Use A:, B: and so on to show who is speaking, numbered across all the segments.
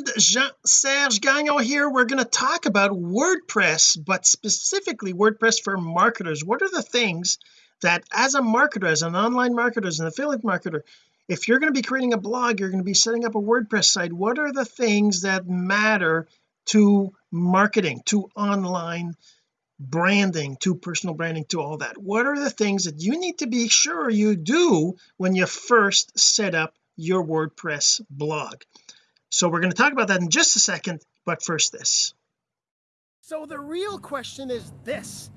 A: friend Jean-Serge Gagnon here. We're going to talk about WordPress but specifically WordPress for marketers. What are the things that as a marketer as an online marketer as an affiliate marketer if you're going to be creating a blog you're going to be setting up a WordPress site what are the things that matter to marketing to online branding to personal branding to all that? What are the things that you need to be sure you do when you first set up your WordPress blog so we're going to talk about that in just a second but first this.
B: So the real question is this.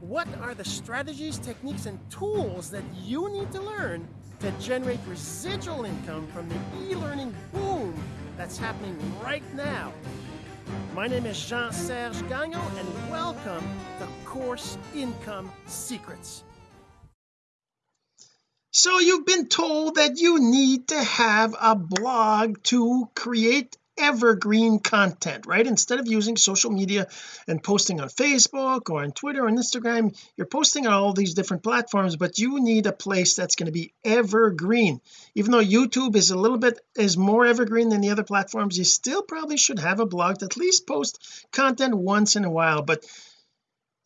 B: What are the strategies techniques and tools that you need to learn to generate residual income from the e-learning boom that's happening right now? My name is Jean-Serge Gagnon and welcome to Course Income Secrets
A: so you've been told that you need to have a blog to create evergreen content right? Instead of using social media and posting on Facebook or on Twitter or Instagram you're posting on all these different platforms but you need a place that's going to be evergreen. Even though YouTube is a little bit is more evergreen than the other platforms you still probably should have a blog to at least post content once in a while but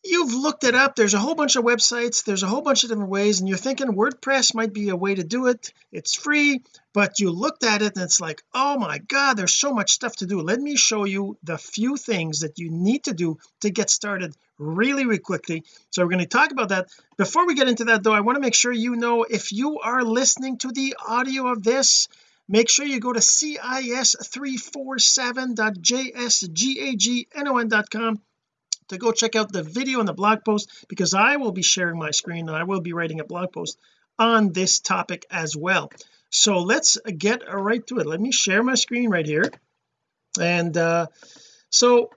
A: you've looked it up there's a whole bunch of websites there's a whole bunch of different ways and you're thinking WordPress might be a way to do it. It's free but you looked at it and it's like oh my god there's so much stuff to do. Let me show you the few things that you need to do to get started really really quickly. So we're going to talk about that. Before we get into that though I want to make sure you know if you are listening to the audio of this make sure you go to cis347.jsgagnon.com to go check out the video and the blog post because I will be sharing my screen and I will be writing a blog post on this topic as well. So let's get right to it. Let me share my screen right here. And uh so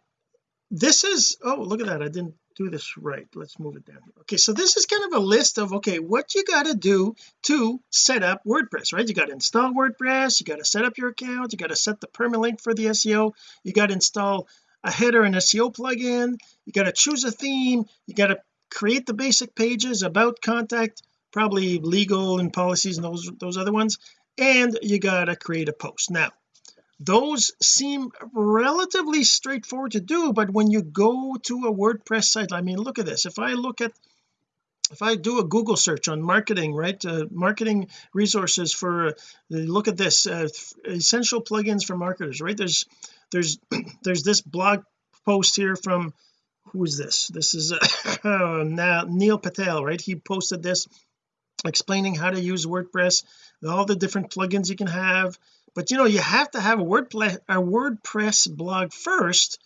A: this is oh look at that. I didn't do this right. Let's move it down okay so this is kind of a list of okay what you got to do to set up WordPress right? You got to install WordPress you got to set up your account you got to set the permalink for the SEO you got to install a header and SEO plugin. You got to choose a theme. You got to create the basic pages about contact probably legal and policies and those those other ones and you got to create a post. Now those seem relatively straightforward to do but when you go to a WordPress site I mean look at this. If I look at if I do a Google search on marketing right uh, marketing resources for uh, look at this uh, essential plugins for marketers right? There's there's there's this blog post here from who is this? This is uh, Neil Patel right? He posted this explaining how to use WordPress all the different plugins you can have. But you know you have to have a WordPress a WordPress blog first.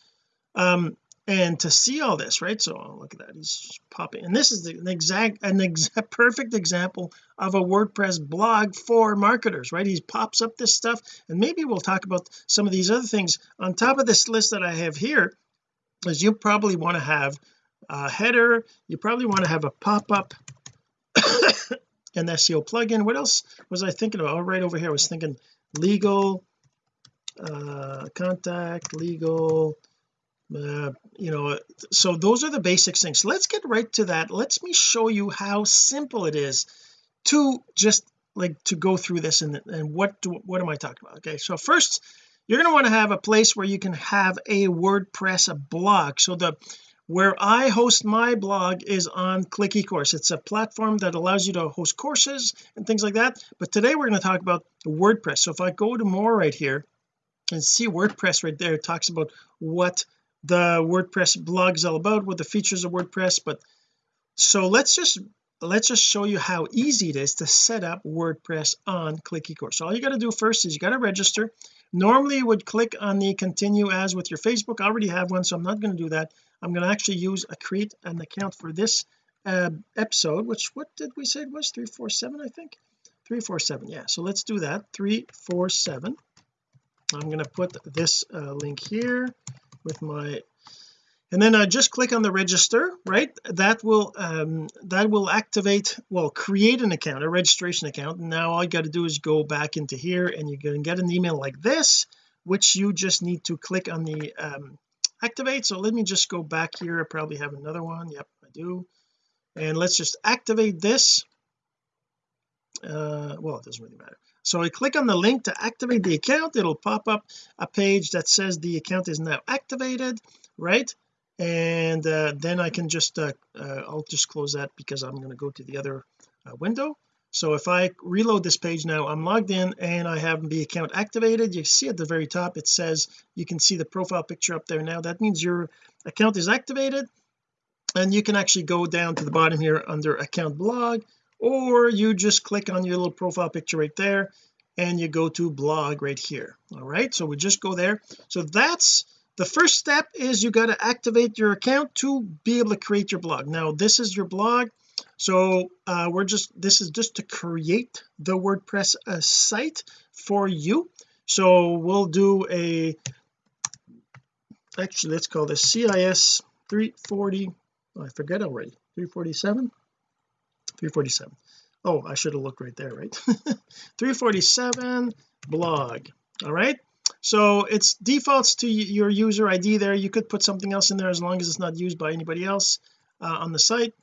A: Um and to see all this right? So oh, look at that he's popping. And this is an exact an exact perfect example of a WordPress blog for marketers right? He pops up this stuff and maybe we'll talk about some of these other things. On top of this list that I have here is you probably want to have a header you probably want to have a pop-up an SEO plugin. What else was I thinking about? Oh, right over here I was thinking legal uh contact legal uh, you know so those are the basic things. Let's get right to that. Let's me show you how simple it is to just like to go through this and, and what do what am I talking about? Okay so first you're going to want to have a place where you can have a WordPress a blog. So the where I host my blog is on Click eCourse. It's a platform that allows you to host courses and things like that. But today we're going to talk about WordPress. So if I go to more right here and see WordPress right there it talks about what the WordPress blog is all about what the features of WordPress but so let's just let's just show you how easy it is to set up WordPress on Click eCourse so all you got to do first is you got to register. Normally you would click on the continue as with your Facebook. I already have one so I'm not going to do that. I'm going to actually use a create an account for this uh, episode which what did we say it was? 347 I think? 347 yeah. So let's do that. 347 I'm going to put this uh, link here with my and then I just click on the register right? That will um that will activate well create an account a registration account. And now all you got to do is go back into here and you're going to get an email like this which you just need to click on the um activate. So let me just go back here. I probably have another one. Yep I do. And let's just activate this. Uh well it doesn't really matter so I click on the link to activate the account. It'll pop up a page that says the account is now activated right? And uh, then I can just uh, uh, I'll just close that because I'm going to go to the other uh, window. So if I reload this page now I'm logged in and I have the account activated. You see at the very top it says you can see the profile picture up there now. That means your account is activated. And you can actually go down to the bottom here under account blog or you just click on your little profile picture right there and you go to blog right here. All right so we just go there. So that's the first step is you got to activate your account to be able to create your blog. Now this is your blog so uh, we're just this is just to create the WordPress uh, site for you. So we'll do a actually let's call this CIS 340 oh, I forget already 347 347 oh I should have looked right there right? 347 blog all right? So it's defaults to your user ID there. You could put something else in there as long as it's not used by anybody else uh, on the site.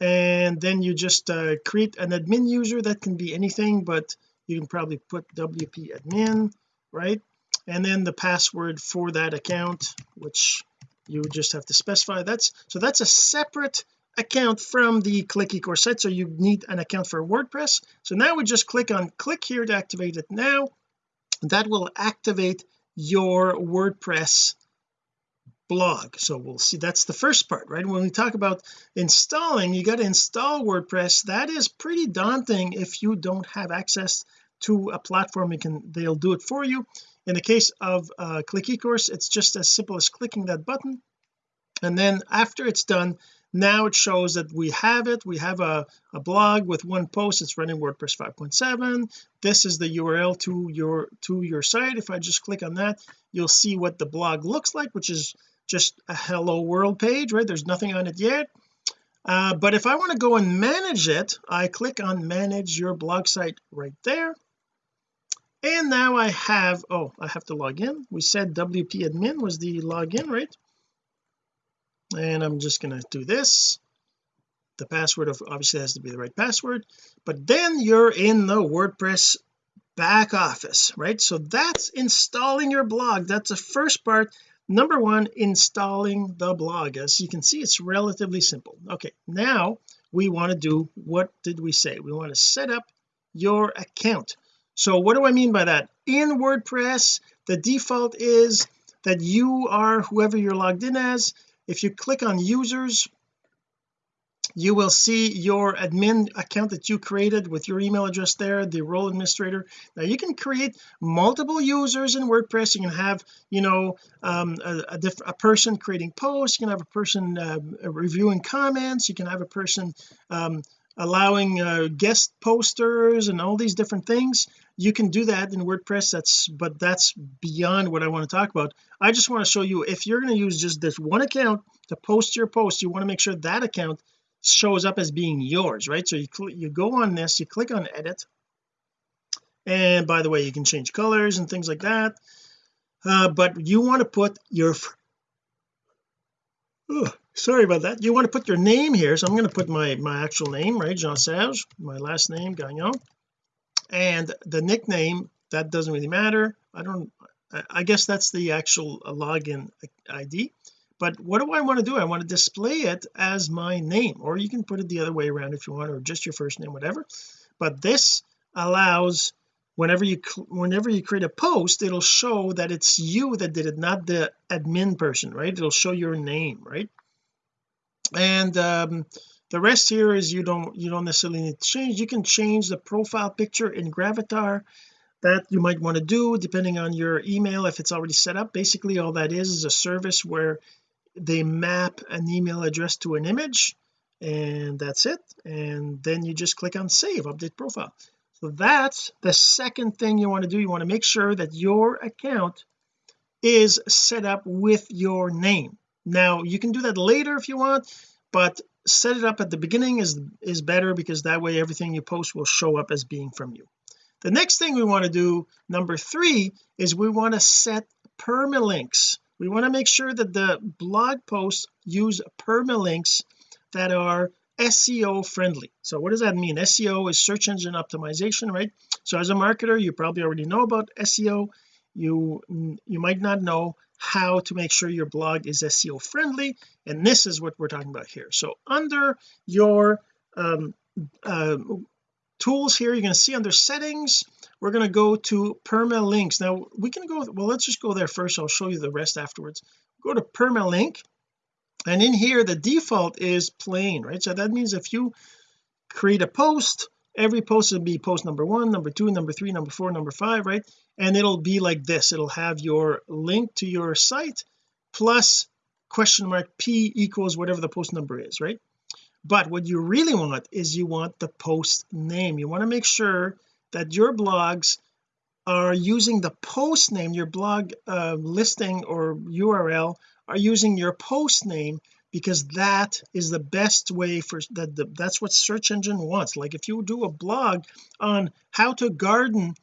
A: And then you just uh, create an admin user. That can be anything but you can probably put WP admin right? And then the password for that account which you just have to specify. That's so that's a separate account from the click ecourse site so you need an account for WordPress. So now we just click on click here to activate it now. That will activate your WordPress blog. So we'll see that's the first part right? When we talk about installing you got to install WordPress. That is pretty daunting if you don't have access to a platform you can they'll do it for you. In the case of uh, click ecourse it's just as simple as clicking that button. And then after it's done now it shows that we have it. We have a, a blog with one post. It's running WordPress 5.7 this is the URL to your to your site. If I just click on that you'll see what the blog looks like which is just a hello world page right? There's nothing on it yet. Uh, but if I want to go and manage it I click on manage your blog site right there. And now I have oh I have to log in. We said WP admin was the login right and I'm just going to do this. The password of obviously has to be the right password. But then you're in the WordPress back office right? So that's installing your blog. That's the first part. Number one installing the blog. As you can see it's relatively simple. Okay now we want to do what did we say? We want to set up your account. So what do I mean by that? In WordPress the default is that you are whoever you're logged in as if you click on users you will see your admin account that you created with your email address there the role administrator. Now you can create multiple users in WordPress. You can have you know um, a, a, a, person creating posts. You can have a person uh, reviewing comments. You can have a person um, allowing uh, guest posters and all these different things you can do that in WordPress that's but that's beyond what I want to talk about. I just want to show you if you're going to use just this one account to post your post you want to make sure that account shows up as being yours right? So you you go on this you click on edit. And by the way you can change colors and things like that. Uh, but you want to put your sorry about that. You want to put your name here so I'm going to put my my actual name right? Jean Serge my last name Gagnon. And the nickname that doesn't really matter. I don't I guess that's the actual uh, login ID but what do I want to do? I want to display it as my name or you can put it the other way around if you want or just your first name whatever. But this allows whenever you whenever you create a post it'll show that it's you that did it not the admin person right? It'll show your name right and um, the rest here is you don't you don't necessarily need to change. You can change the profile picture in Gravatar that you might want to do depending on your email if it's already set up. Basically all that is is a service where they map an email address to an image and that's it. And then you just click on save update profile. So that's the second thing you want to do. You want to make sure that your account is set up with your name now you can do that later if you want but set it up at the beginning is is better because that way everything you post will show up as being from you. The next thing we want to do number three is we want to set permalinks. We want to make sure that the blog posts use permalinks that are SEO friendly. So what does that mean? SEO is search engine optimization right? So as a marketer you probably already know about SEO you you might not know how to make sure your blog is SEO friendly and this is what we're talking about here. So under your um, uh, tools here you're going to see under settings we're going to go to permalinks now we can go well let's just go there first. I'll show you the rest afterwards. Go to permalink and in here the default is plain right? So that means if you create a post every post will be post number one number two number three number four number five right and it'll be like this. It'll have your link to your site plus question mark p equals whatever the post number is right? But what you really want is you want the post name. You want to make sure that your blogs are using the post name. Your blog uh, listing or URL are using your post name because that is the best way for that the, that's what search engine wants. Like if you do a blog on how to garden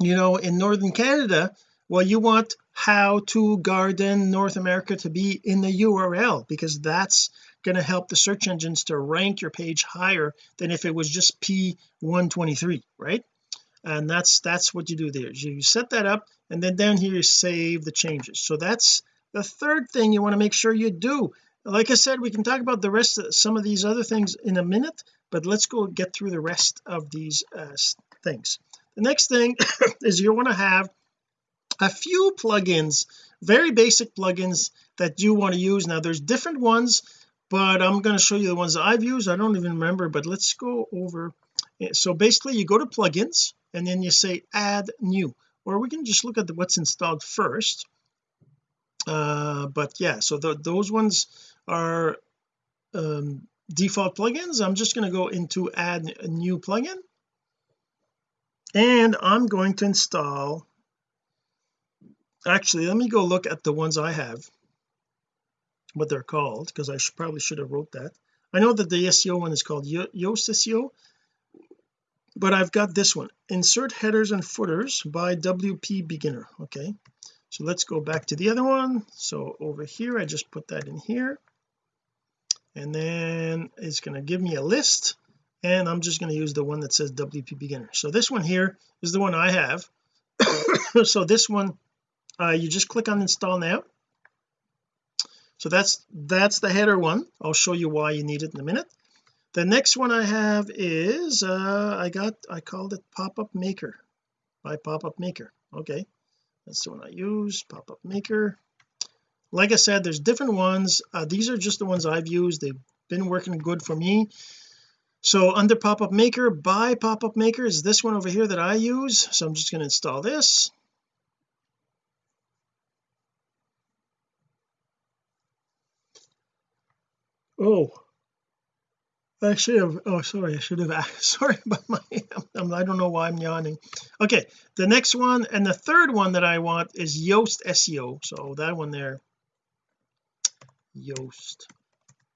A: you know in northern Canada well you want how to garden North America to be in the URL because that's going to help the search engines to rank your page higher than if it was just P123 right? And that's that's what you do there. You set that up and then down here you save the changes. So that's the third thing you want to make sure you do. Like I said we can talk about the rest of some of these other things in a minute but let's go get through the rest of these uh, things the next thing is you want to have a few plugins very basic plugins that you want to use. Now there's different ones but I'm going to show you the ones I've used. I don't even remember but let's go over. So basically you go to plugins and then you say add new or we can just look at the, what's installed first. Uh, but yeah so the, those ones are um, default plugins. I'm just going to go into add a new plugin and I'm going to install actually let me go look at the ones I have what they're called because I should, probably should have wrote that. I know that the SEO one is called Yoast SEO but I've got this one insert headers and footers by WP beginner okay? So let's go back to the other one. So over here I just put that in here. And then it's going to give me a list and I'm just going to use the one that says WP beginner. So this one here is the one I have. So this one uh, you just click on install now. So that's that's the header one. I'll show you why you need it in a minute. The next one I have is uh I got I called it pop-up maker by pop-up maker. Okay. That's the one I use pop-up maker. Like I said there's different ones. Uh, these are just the ones I've used. They've been working good for me so under pop-up maker by pop-up maker is this one over here that I use. So I'm just going to install this. Oh I should have oh sorry I should have sorry about my I don't know why I'm yawning. Okay the next one and the third one that I want is Yoast SEO so that one there. Yoast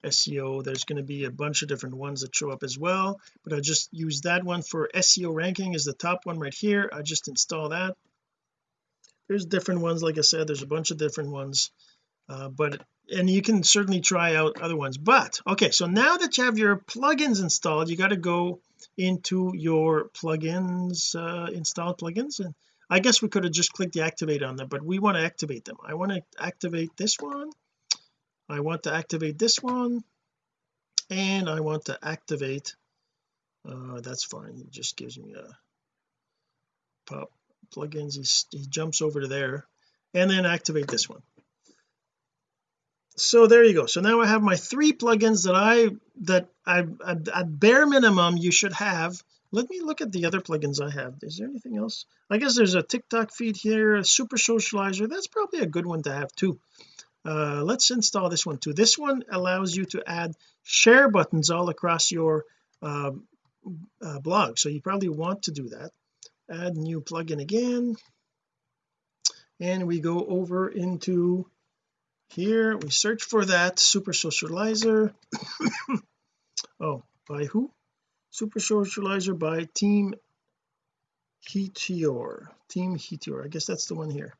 A: SEO there's going to be a bunch of different ones that show up as well but I just use that one for SEO ranking is the top one right here. I just install that. There's different ones like I said there's a bunch of different ones uh, but and you can certainly try out other ones but okay so now that you have your plugins installed you got to go into your plugins uh, installed plugins and I guess we could have just clicked the activate on them but we want to activate them. I want to activate this one I want to activate this one and I want to activate uh, that's fine he just gives me a pop plugins he, he jumps over to there and then activate this one. So there you go so now I have my three plugins that I that I at bare minimum you should have. Let me look at the other plugins I have is there anything else? I guess there's a TikTok feed here a super socializer that's probably a good one to have too uh, let's install this one too. This one allows you to add share buttons all across your uh, uh, blog. So you probably want to do that. Add new plugin again. And we go over into here. We search for that super socializer. Oh by who? Super socializer by team Heateor team Heateor I guess that's the one here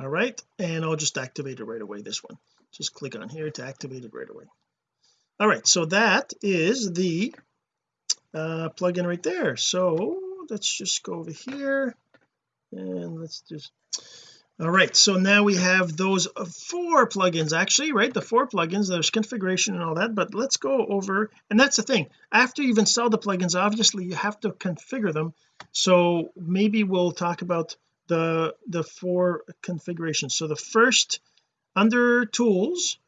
A: all right and I'll just activate it right away this one. Just click on here to activate it right away. All right so that is the uh plugin right there. So let's just go over here and let's just all right so now we have those four plugins actually right the four plugins there's configuration and all that but let's go over and that's the thing. After you've installed the plugins obviously you have to configure them. So maybe we'll talk about the the four configurations. So the first under tools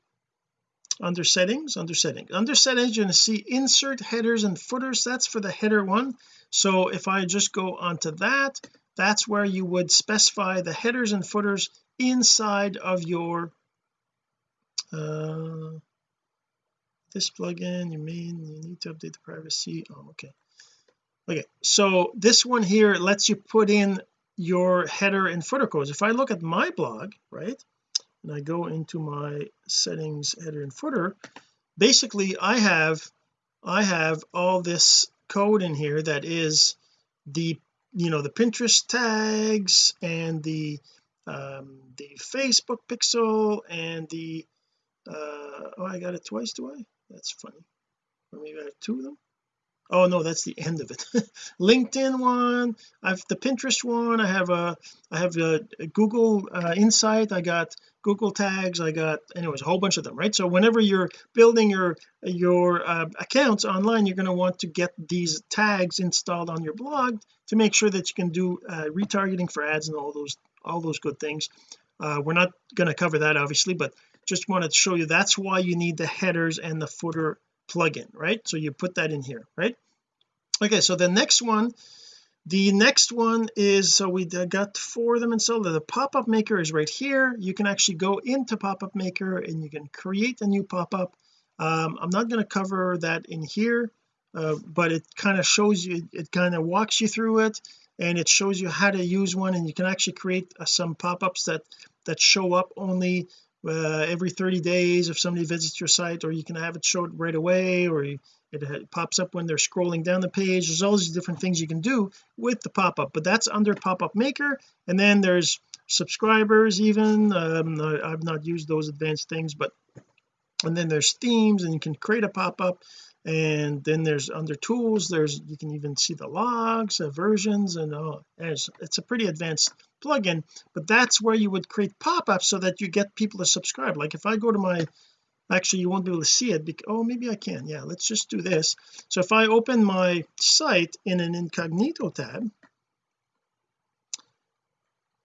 A: under settings under settings. Under settings you're going to see insert headers and footers. That's for the header one. So if I just go onto that that's where you would specify the headers and footers inside of your uh this plugin. You mean you need to update the privacy. Oh okay. Okay so this one here lets you put in your header and footer codes. If I look at my blog right and I go into my settings header and footer basically I have I have all this code in here that is the you know the Pinterest tags and the um the Facebook pixel and the uh oh I got it twice do I? That's funny. Or maybe I have two of them oh no that's the end of it. LinkedIn one I have the Pinterest one I have a I have a, a Google uh, Insight I got Google tags I got anyways a whole bunch of them right? So whenever you're building your your uh, accounts online you're going to want to get these tags installed on your blog to make sure that you can do uh, retargeting for ads and all those all those good things. Uh, we're not going to cover that obviously but just wanted to show you that's why you need the headers and the footer plugin right? So you put that in here right? Okay so the next one the next one is so we got four of them installed. The pop-up maker is right here. You can actually go into pop-up maker and you can create a new pop-up. Um, I'm not going to cover that in here uh, but it kind of shows you it kind of walks you through it and it shows you how to use one and you can actually create uh, some pop-ups that that show up only uh, every 30 days if somebody visits your site or you can have it showed right away or you, it pops up when they're scrolling down the page. There's all these different things you can do with the pop-up but that's under pop-up maker. And then there's subscribers even um, I've not used those advanced things but and then there's themes and you can create a pop-up and then there's under tools. There's you can even see the logs uh, versions and oh it's, it's a pretty advanced plugin but that's where you would create pop-ups so that you get people to subscribe. Like if I go to my actually you won't be able to see it because, oh maybe I can. Yeah let's just do this. So if I open my site in an incognito tab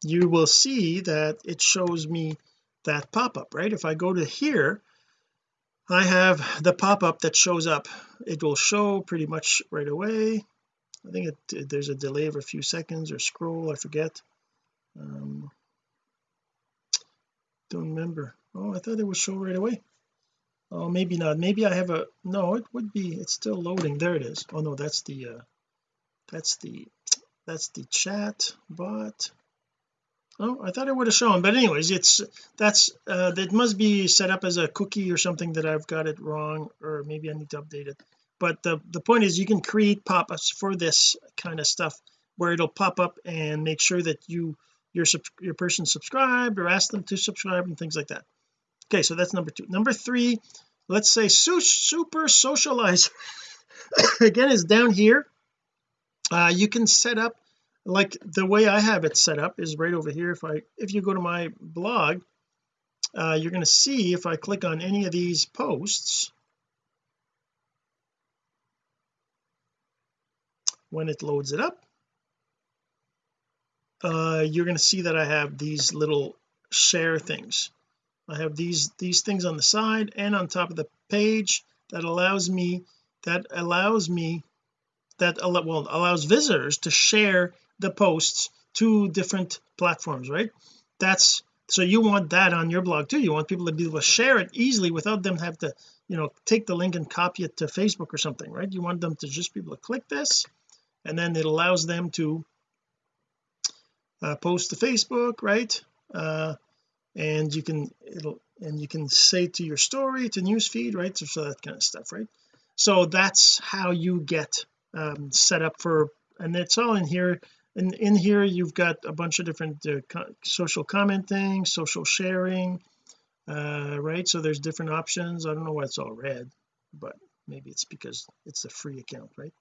A: you will see that it shows me that pop-up right? If I go to here I have the pop-up that shows up. It will show pretty much right away. I think it, there's a delay of a few seconds or scroll I forget. Um, don't remember. Oh I thought it would show right away. Oh maybe not. Maybe I have a no it would be it's still loading. There it is. Oh no that's the uh that's the that's the chat bot oh I thought it would have shown but anyways it's that's uh that must be set up as a cookie or something that I've got it wrong or maybe I need to update it. But the the point is you can create pop-ups for this kind of stuff where it'll pop up and make sure that you your your person subscribed or ask them to subscribe and things like that. Okay so that's number two. Number three let's say su super socialize again is down here. Uh you can set up like the way I have it set up is right over here. If I if you go to my blog uh, you're going to see if I click on any of these posts when it loads it up uh, you're going to see that I have these little share things. I have these these things on the side and on top of the page that allows me that allows me that well allows visitors to share the posts to different platforms right? That's so you want that on your blog too. You want people to be able to share it easily without them have to you know take the link and copy it to Facebook or something right? You want them to just be able to click this and then it allows them to uh, post to Facebook right? Uh, and you can it'll and you can say to your story to newsfeed right? So, so that kind of stuff right? So that's how you get um, set up for and it's all in here and in here you've got a bunch of different uh, co social commenting social sharing uh, right? So there's different options. I don't know why it's all red but maybe it's because it's a free account right?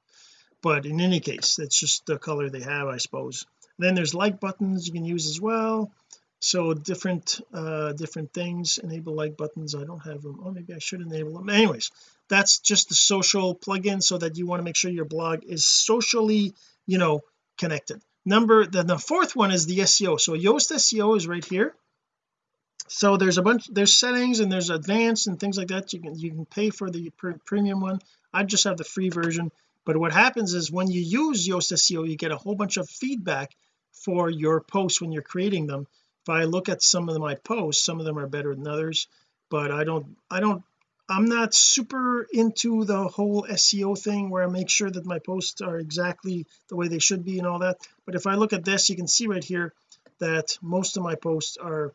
A: But in any case it's just the color they have I suppose. Then there's like buttons you can use as well. So different uh different things enable like buttons. I don't have them oh maybe I should enable them anyways that's just the social plugin so that you want to make sure your blog is socially you know connected number then the fourth one is the SEO so Yoast SEO is right here. So there's a bunch there's settings and there's advanced and things like that. You can you can pay for the premium one. I just have the free version. But what happens is when you use Yoast SEO you get a whole bunch of feedback for your posts when you're creating them. If I look at some of my posts some of them are better than others but I don't I don't I'm not super into the whole SEO thing where I make sure that my posts are exactly the way they should be and all that but if I look at this you can see right here that most of my posts are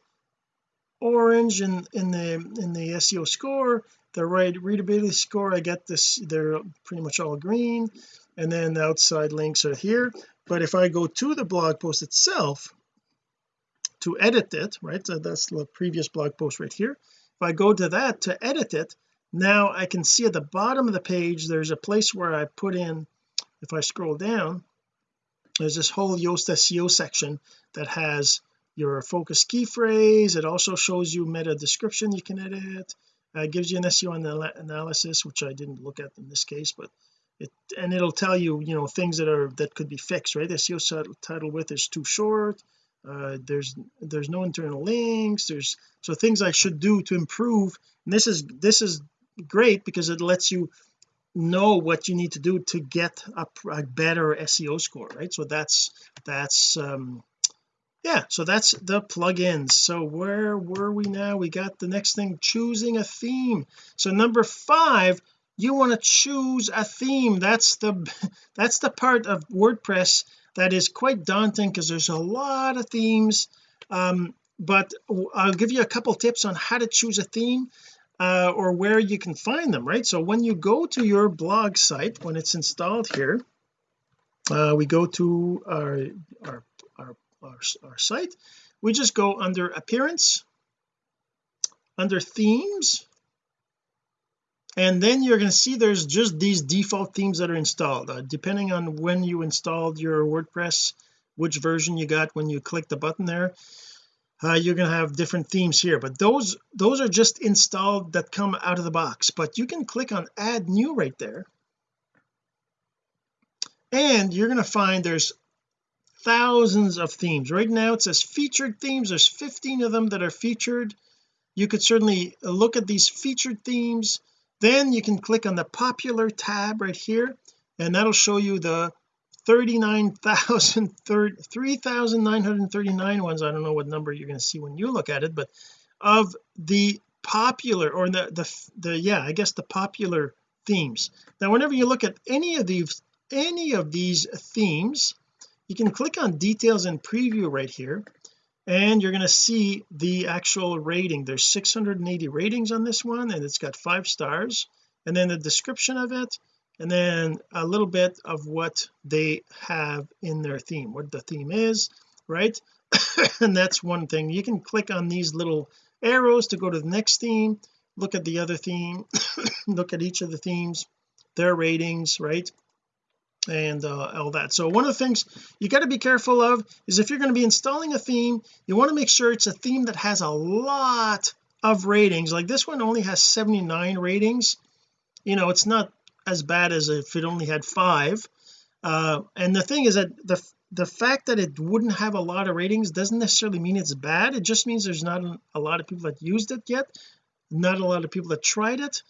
A: orange in in the in the SEO score the right readability score I get this they're pretty much all green and then the outside links are here but if I go to the blog post itself to edit it right so that's the previous blog post right here if I go to that to edit it now I can see at the bottom of the page there's a place where I put in if I scroll down there's this whole Yoast SEO section that has your focus key phrase. It also shows you meta description you can edit. Uh, gives you an SEO analysis which I didn't look at in this case but it and it'll tell you you know things that are that could be fixed right? SEO title width is too short uh, there's there's no internal links there's so things I should do to improve and this is this is great because it lets you know what you need to do to get a, a better SEO score right? So that's that's um yeah so that's the plugins. So where were we now? We got the next thing choosing a theme. So number five you want to choose a theme. That's the that's the part of WordPress that is quite daunting because there's a lot of themes um, but I'll give you a couple tips on how to choose a theme uh, or where you can find them right? So when you go to your blog site when it's installed here uh, we go to our, our our, our site. We just go under appearance under themes and then you're going to see there's just these default themes that are installed. Uh, depending on when you installed your WordPress which version you got when you click the button there uh, you're going to have different themes here. But those those are just installed that come out of the box. But you can click on add new right there. And you're going to find there's thousands of themes. Right now it says featured themes. There's 15 of them that are featured. You could certainly look at these featured themes then you can click on the popular tab right here and that'll show you the 39,000 3,939 ones. I don't know what number you're going to see when you look at it but of the popular or the the, the yeah I guess the popular themes. Now whenever you look at any of these any of these themes you can click on details and preview right here and you're going to see the actual rating. There's 680 ratings on this one and it's got five stars. And then the description of it and then a little bit of what they have in their theme what the theme is right? And that's one thing. You can click on these little arrows to go to the next theme look at the other theme look at each of the themes their ratings right and uh, all that. So one of the things you got to be careful of is if you're going to be installing a theme you want to make sure it's a theme that has a lot of ratings. Like this one only has 79 ratings. You know it's not as bad as if it only had five. Uh, and the thing is that the the fact that it wouldn't have a lot of ratings doesn't necessarily mean it's bad. It just means there's not a lot of people that used it yet not a lot of people that tried it.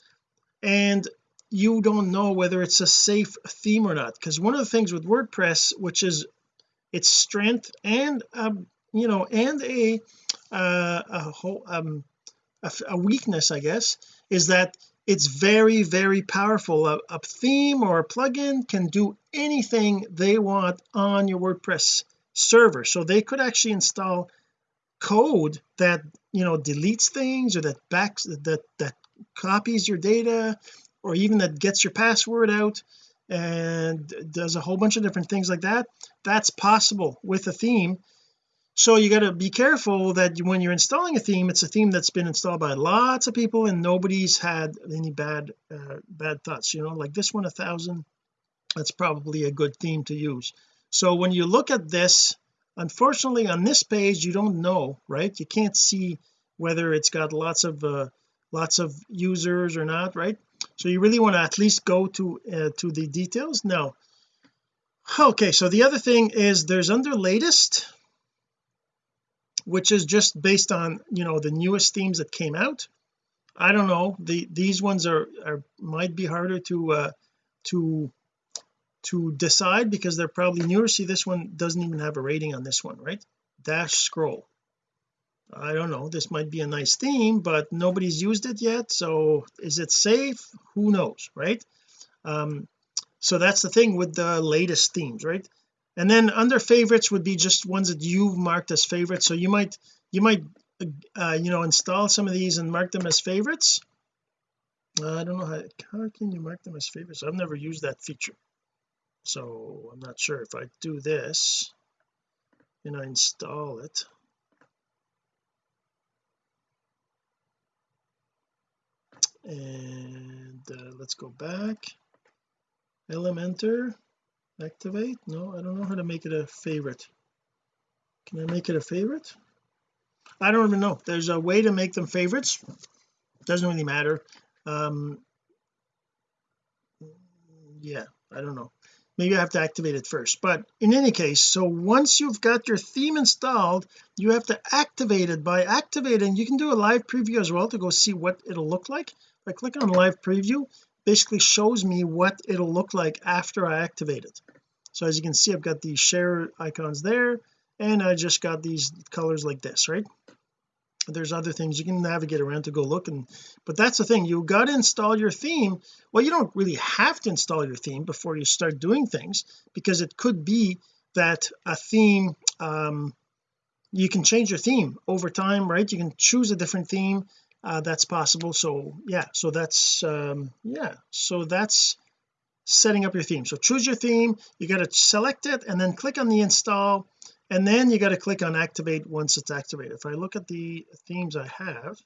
A: And you don't know whether it's a safe theme or not. Because one of the things with WordPress which is its strength and um, you know and a uh, a whole um a, a, weakness I guess is that it's very very powerful. A, a theme or a plugin can do anything they want on your WordPress server. So they could actually install code that you know deletes things or that backs that that copies your data or even that gets your password out and does a whole bunch of different things like that that's possible with a theme. So you got to be careful that when you're installing a theme it's a theme that's been installed by lots of people and nobody's had any bad uh, bad thoughts you know like this one a thousand that's probably a good theme to use. So when you look at this unfortunately on this page you don't know right? You can't see whether it's got lots of uh, lots of users or not right so you really want to at least go to uh, to the details? Now okay so the other thing is there's under latest which is just based on you know the newest themes that came out. I don't know. The these ones are, are might be harder to uh to to decide because they're probably newer. See this one doesn't even have a rating on this one right? Dash scroll I don't know this might be a nice theme but nobody's used it yet so is it safe? Who knows right? Um so that's the thing with the latest themes right? And then under favorites would be just ones that you've marked as favorites so you might you might uh, you know install some of these and mark them as favorites. Uh, I don't know how, how can you mark them as favorites? I've never used that feature so I'm not sure if I do this and I install it and uh, let's go back. Elementor activate. No I don't know how to make it a favorite. Can I make it a favorite? I don't even know. There's a way to make them favorites. Doesn't really matter. Um yeah I don't know. Maybe I have to activate it first. But in any case so once you've got your theme installed you have to activate it. By activating you can do a live preview as well to go see what it'll look like if I click on live preview basically shows me what it'll look like after I activate it. So as you can see I've got these share icons there and I just got these colors like this right? There's other things you can navigate around to go look and but that's the thing you got to install your theme. Well you don't really have to install your theme before you start doing things because it could be that a theme um you can change your theme over time right? You can choose a different theme uh, that's possible. So yeah so that's um yeah so that's setting up your theme. So choose your theme you got to select it and then click on the install and then you got to click on activate once it's activated. If I look at the themes I have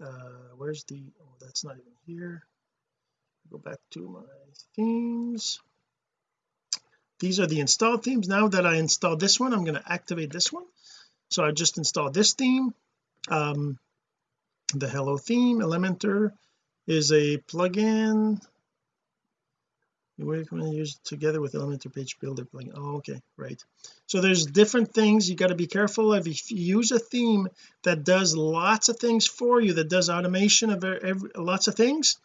A: uh where's the oh that's not even here. Go back to my themes. These are the installed themes. Now that I installed this one I'm going to activate this one. So I just installed this theme. Um the hello theme elementor is a plugin. We're going to use together with elementor page builder plugin? Oh okay right. So there's different things you got to be careful of. If you use a theme that does lots of things for you that does automation of every, lots of things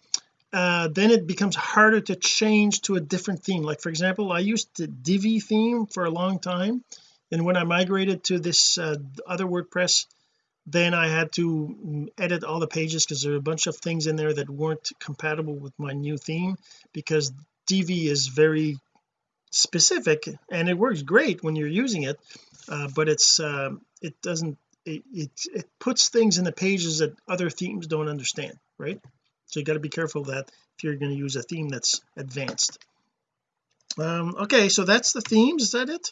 A: uh, then it becomes harder to change to a different theme. Like for example I used the Divi theme for a long time and when I migrated to this uh, other WordPress then I had to mm, edit all the pages because there are a bunch of things in there that weren't compatible with my new theme because Divi is very specific and it works great when you're using it uh, but it's uh, it doesn't it, it, it puts things in the pages that other themes don't understand right? So you got to be careful that if you're going to use a theme that's advanced. Um okay so that's the themes is that it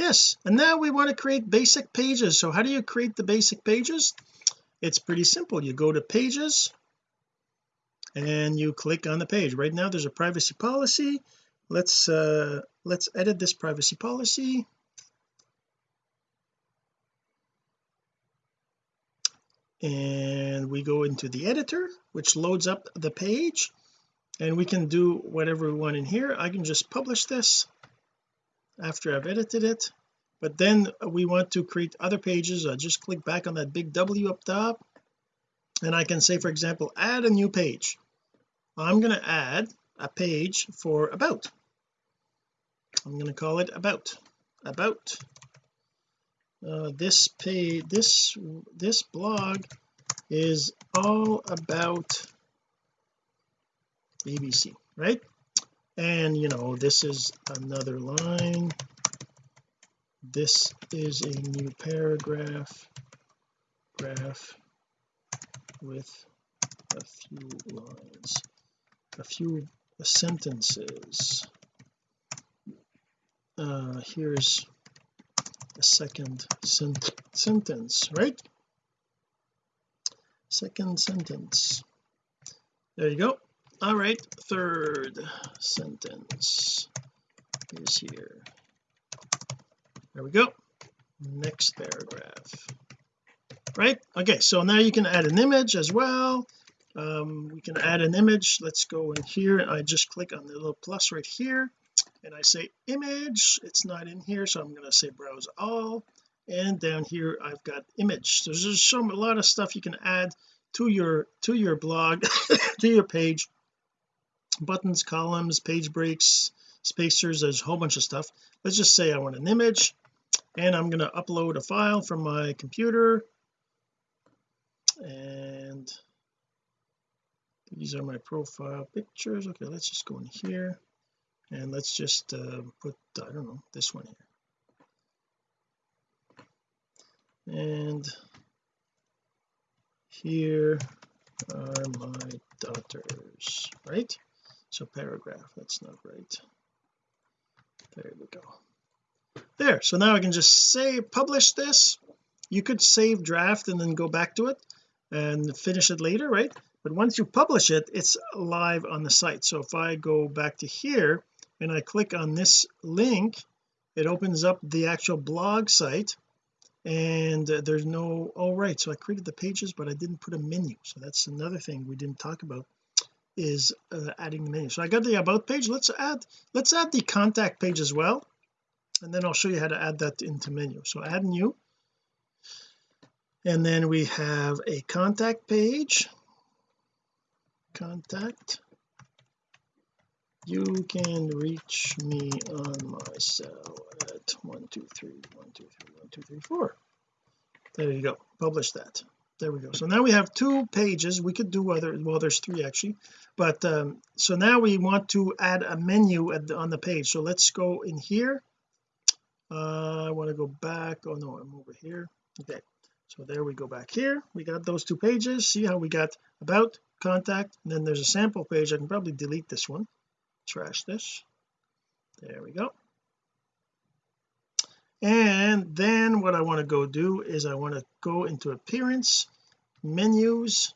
A: yes and now we want to create basic pages. So how do you create the basic pages? It's pretty simple. You go to pages and you click on the page. Right now there's a privacy policy. Let's uh let's edit this privacy policy. And we go into the editor which loads up the page and we can do whatever we want in here. I can just publish this after I've edited it. But then we want to create other pages. I just click back on that big W up top. And I can say for example add a new page. I'm going to add a page for about. I'm going to call it about. About. Uh, this page this this blog is all about ABC right and you know this is another line. This is a new paragraph. Graph with a few lines a few sentences. Uh here's a second sent sentence right? Second sentence. There you go all right third sentence is here. There we go. Next paragraph. Right? Okay so now you can add an image as well. Um, we can add an image. Let's go in here. I just click on the little plus right here and I say image. It's not in here so I'm going to say browse all. And down here I've got image. So there's some a lot of stuff you can add to your to your blog to your page buttons columns page breaks spacers there's a whole bunch of stuff. Let's just say I want an image and I'm going to upload a file from my computer. And these are my profile pictures. Okay let's just go in here and let's just uh, put I don't know this one here. And here are my daughters right so paragraph that's not right. There we go. There so now I can just say publish this. You could save draft and then go back to it and finish it later right? But once you publish it it's live on the site. So if I go back to here and I click on this link it opens up the actual blog site and uh, there's no oh right so I created the pages but I didn't put a menu. So that's another thing we didn't talk about is uh, adding the menu so I got the about page. Let's add let's add the contact page as well. And then I'll show you how to add that into menu. So add new. And then we have a contact page. Contact. You can reach me on my cell at 123 123 1234 there you go. Publish that there we go. So now we have two pages. We could do other well there's three actually. But um, so now we want to add a menu the, on the page. So let's go in here. Uh, I want to go back. Oh no I'm over here. Okay. So there we go back here. We got those two pages. See how we got about contact and then there's a sample page. I can probably delete this one. Trash this. There we go and then what I want to go do is I want to go into appearance menus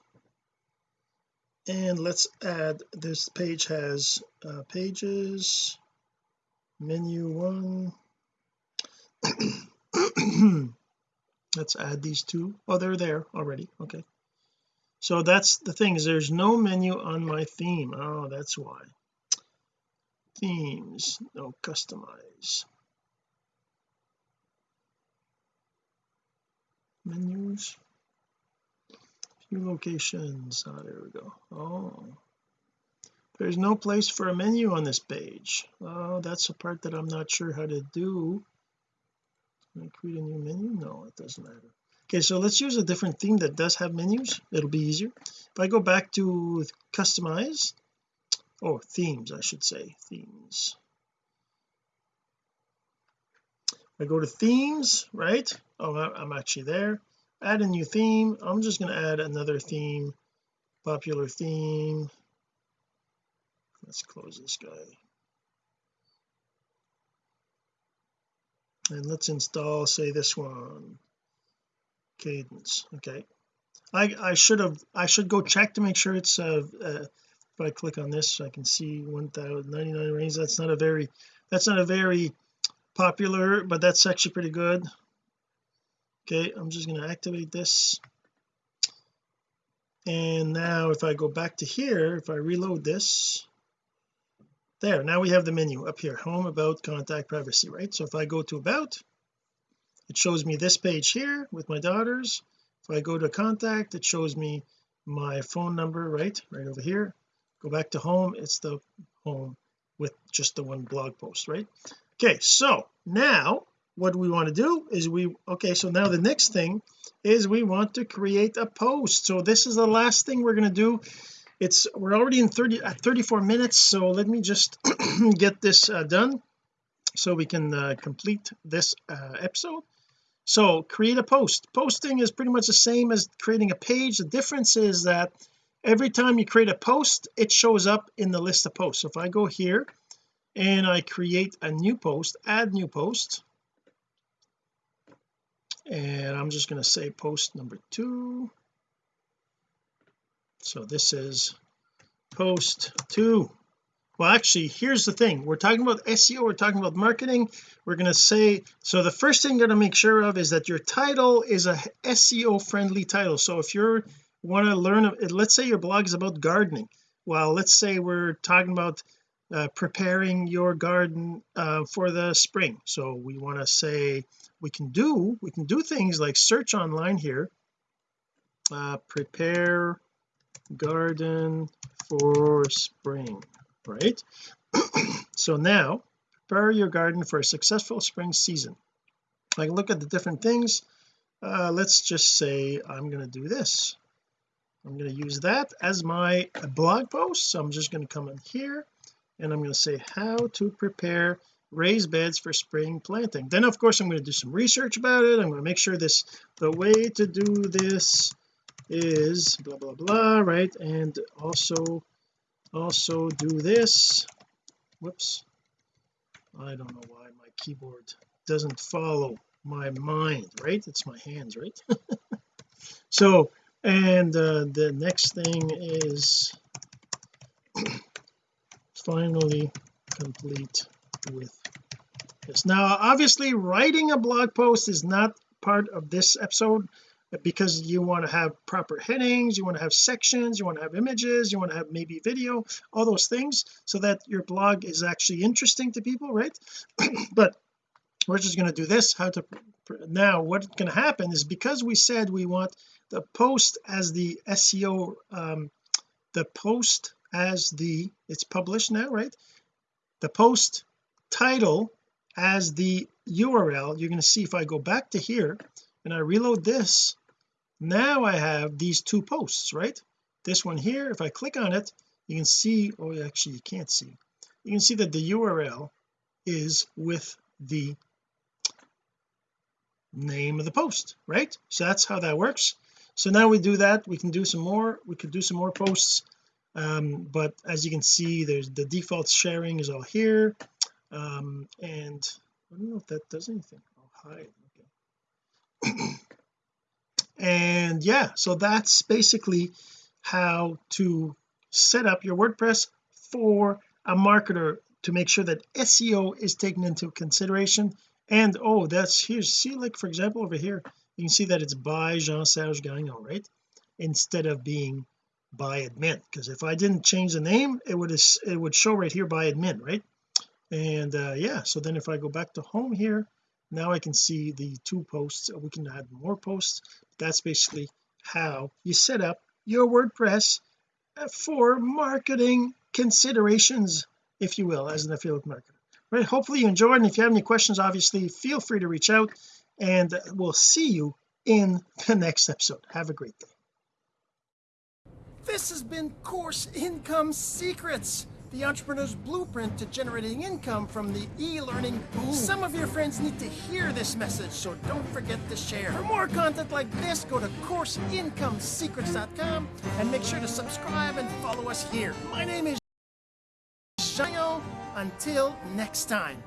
A: and let's add this page has uh, pages menu one. Let's add these two. Oh they're there already okay. So that's the thing is there's no menu on my theme. Oh that's why. Themes no customize menus. Few locations. Oh there we go. Oh. There's no place for a menu on this page. Oh that's the part that I'm not sure how to do. Can I create a new menu? No it doesn't matter. Okay so let's use a different theme that does have menus. It'll be easier. If I go back to customize oh themes I should say themes. I go to themes right oh I'm actually there. Add a new theme. I'm just going to add another theme popular theme. Let's close this guy. And let's install say this one. Kadence. Okay. I I should have I should go check to make sure it's uh, uh if I click on this I can see 1099 range. That's not a very that's not a very popular but that's actually pretty good okay I'm just going to activate this. And now if I go back to here if I reload this there now we have the menu up here home about contact privacy right? So if I go to about it shows me this page here with my daughters. If I go to contact it shows me my phone number right right over here. Go back to home it's the home with just the one blog post right? Okay so now what we want to do is we okay so now the next thing is we want to create a post. So this is the last thing we're going to do. It's we're already in 30 at 34 minutes so let me just get this uh, done so we can uh, complete this uh, episode. So create a post. Posting is pretty much the same as creating a page. The difference is that every time you create a post it shows up in the list of posts. So if I go here and I create a new post add new post and I'm just going to say post number two. So this is post two. Well actually here's the thing. We're talking about SEO we're talking about marketing. We're going to say so the first thing you're going to make sure of is that your title is a SEO friendly title. So if you're want to learn let's say your blog is about gardening. Well let's say we're talking about uh, preparing your garden uh, for the spring. So we want to say we can do we can do things like search online here. Uh, prepare garden for spring right? So now prepare your garden for a successful spring season. I look at the different things. Uh, let's just say I'm going to do this. I'm going to use that as my blog post. So I'm just going to come in here and I'm going to say how to prepare raised beds for spring planting. Then of course I'm going to do some research about it. I'm going to make sure this the way to do this is blah blah blah right? And also also do this. Whoops. I don't know why my keyboard doesn't follow my mind right? It's my hands right? So and uh, the next thing is finally complete with this. Now obviously writing a blog post is not part of this episode because you want to have proper headings you want to have sections you want to have images you want to have maybe video all those things so that your blog is actually interesting to people right? But we're just going to do this how to now what's going to happen is because we said we want the post as the SEO um the post as the it's published now right? The post title as the URL you're going to see if I go back to here and I reload this now I have these two posts right? This one here if I click on it you can see oh actually you can't see. You can see that the URL is with the name of the post right? So that's how that works. So now we do that. We can do some more. We could do some more posts um, but as you can see there's the default sharing is all here. Um, and I don't know if that does anything. I'll hide okay. And yeah so that's basically how to set up your WordPress for a marketer to make sure that SEO is taken into consideration. And oh that's here's see like for example over here you can see that it's by Jean-Serge Gagnon right? Instead of being by admin because if I didn't change the name it would it would show right here by admin right? And uh yeah so then if I go back to home here now I can see the two posts. We can add more posts. That's basically how you set up your WordPress for marketing considerations if you will as an affiliate marketer. Right hopefully you enjoyed and if you have any questions obviously feel free to reach out and we'll see you in the next episode. Have a great day
B: This has been Course Income Secrets, the entrepreneur's blueprint to generating income from the e-learning boom. Some of your friends need to hear this message, so don't forget to share. For more content like this, go to CourseIncomeSecrets.com and make sure to subscribe and follow us here. My name is Shayo. Until next time.